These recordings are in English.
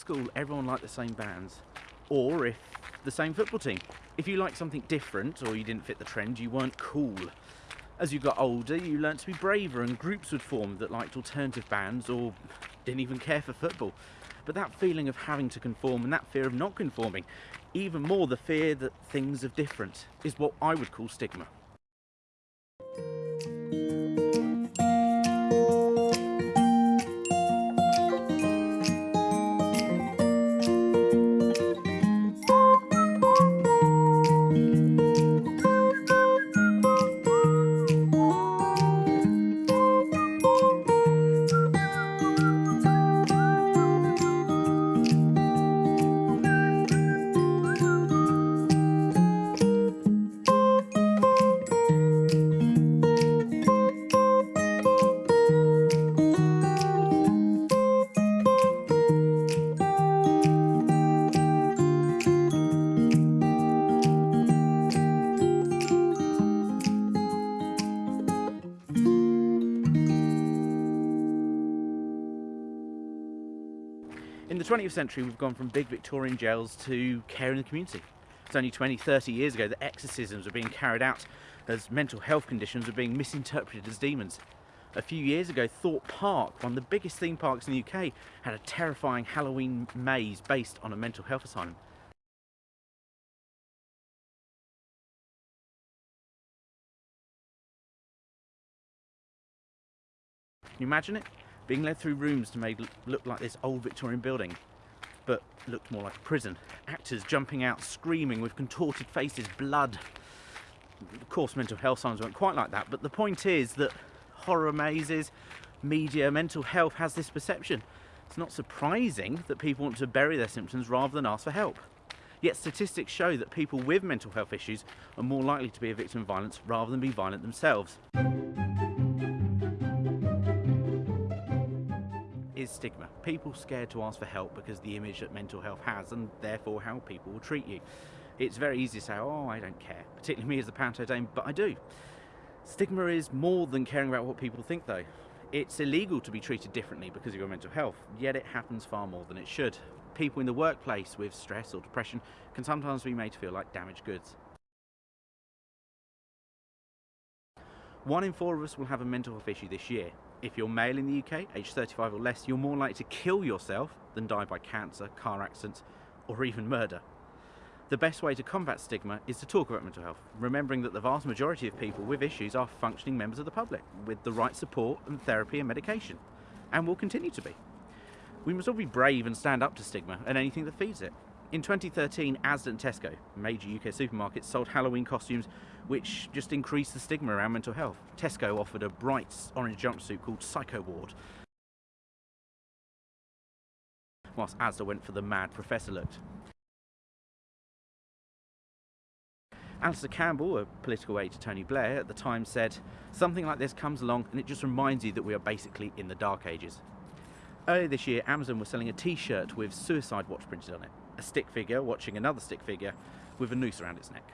school everyone liked the same bands, or if the same football team. If you liked something different or you didn't fit the trend, you weren't cool. As you got older, you learnt to be braver and groups would form that liked alternative bands or didn't even care for football. But that feeling of having to conform and that fear of not conforming, even more the fear that things are different, is what I would call stigma. In the 20th century, we've gone from big Victorian jails to care in the community. It's only 20, 30 years ago that exorcisms were being carried out as mental health conditions were being misinterpreted as demons. A few years ago, Thorpe Park, one of the biggest theme parks in the UK, had a terrifying Halloween maze based on a mental health asylum. Can you imagine it? Being led through rooms to make look like this old Victorian building, but looked more like a prison. Actors jumping out, screaming with contorted faces, blood. Of course, mental health signs weren't quite like that, but the point is that horror mazes, media, mental health has this perception. It's not surprising that people want to bury their symptoms rather than ask for help. Yet statistics show that people with mental health issues are more likely to be a victim of violence rather than be violent themselves. Is stigma. People scared to ask for help because the image that mental health has and therefore how people will treat you. It's very easy to say, oh, I don't care, particularly me as a panto dame, but I do. Stigma is more than caring about what people think though. It's illegal to be treated differently because of your mental health, yet it happens far more than it should. People in the workplace with stress or depression can sometimes be made to feel like damaged goods. One in four of us will have a mental health issue this year, if you're male in the UK, age 35 or less, you're more likely to kill yourself than die by cancer, car accidents, or even murder. The best way to combat stigma is to talk about mental health, remembering that the vast majority of people with issues are functioning members of the public with the right support and therapy and medication, and will continue to be. We must all be brave and stand up to stigma and anything that feeds it. In 2013, Asda and Tesco, major UK supermarkets, sold Halloween costumes which just increased the stigma around mental health. Tesco offered a bright orange jumpsuit called Psycho Ward, whilst Asda went for the mad professor look. Alastair Campbell, a political aide to Tony Blair at the time said, something like this comes along and it just reminds you that we are basically in the dark ages. Earlier this year, Amazon was selling a t-shirt with suicide watch printed on it a stick figure watching another stick figure with a noose around its neck.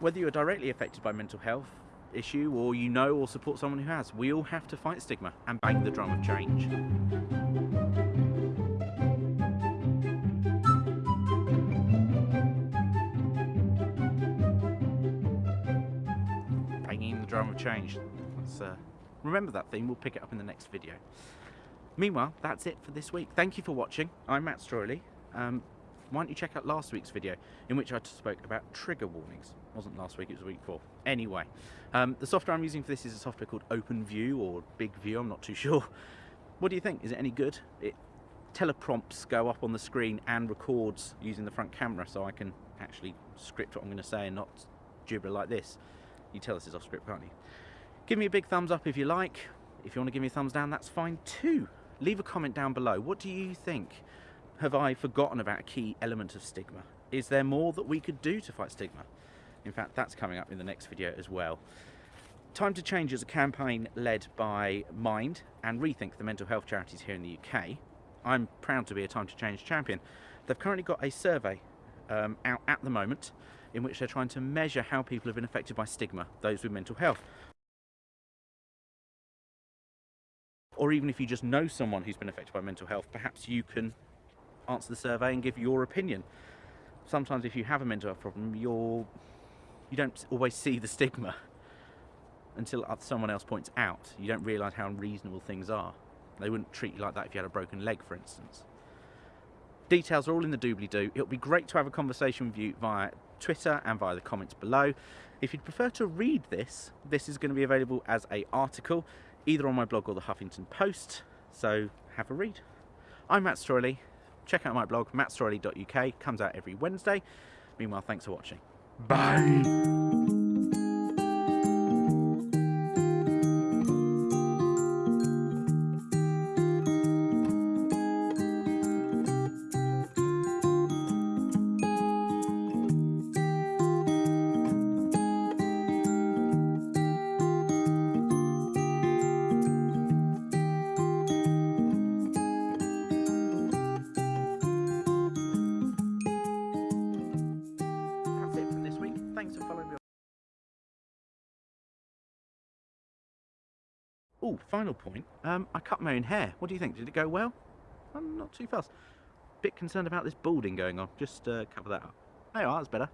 Whether you're directly affected by mental health issue or you know or support someone who has, we all have to fight stigma and bang the drum of change. Drum of change. Let's uh, remember that theme, we'll pick it up in the next video. Meanwhile, that's it for this week. Thank you for watching. I'm Matt Stroyley. Um, why don't you check out last week's video in which I spoke about trigger warnings. It wasn't last week, it was week four. Anyway, um, the software I'm using for this is a software called OpenView or Big View, I'm not too sure. What do you think? Is it any good? It teleprompts go up on the screen and records using the front camera so I can actually script what I'm going to say and not gibber like this. You tell us it's off script, can't you? Give me a big thumbs up if you like. If you want to give me a thumbs down, that's fine too. Leave a comment down below. What do you think? Have I forgotten about a key element of stigma? Is there more that we could do to fight stigma? In fact, that's coming up in the next video as well. Time to Change is a campaign led by Mind and Rethink, the mental health charities here in the UK. I'm proud to be a Time to Change champion. They've currently got a survey um, out at the moment in which they're trying to measure how people have been affected by stigma, those with mental health. Or even if you just know someone who's been affected by mental health, perhaps you can answer the survey and give your opinion. Sometimes if you have a mental health problem, you're you don't always see the stigma until someone else points out. You don't realise how unreasonable things are. They wouldn't treat you like that if you had a broken leg, for instance. Details are all in the doobly-doo. It'll be great to have a conversation with you via Twitter and via the comments below. If you'd prefer to read this, this is going to be available as a article, either on my blog or the Huffington Post, so have a read. I'm Matt Stroyley. Check out my blog, mattstroyley.uk, comes out every Wednesday. Meanwhile, thanks for watching. Bye! Oh, final point. Um, I cut my own hair. What do you think? Did it go well? I'm not too fast. Bit concerned about this balding going on. Just uh, cover that up. There you are, that's better.